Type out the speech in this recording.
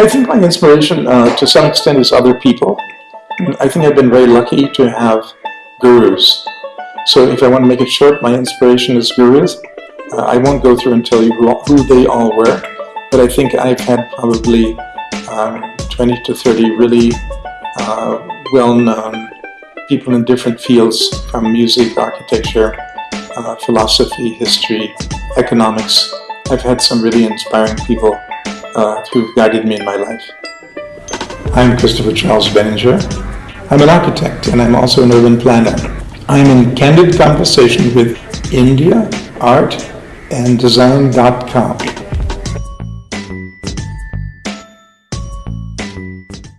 I think my inspiration uh, to some extent is other people. I think I've been very lucky to have gurus. So if I want to make it short, my inspiration is gurus. Uh, I won't go through and tell you who, who they all were, but I think I've had probably um, 20 to 30 really uh, well-known people in different fields from music, architecture, uh, philosophy, history, economics. I've had some really inspiring people uh, who've guided me in my life. I'm Christopher Charles Benninger. I'm an architect and I'm also an urban planner. I'm in candid conversation with India, Art, and Design.com.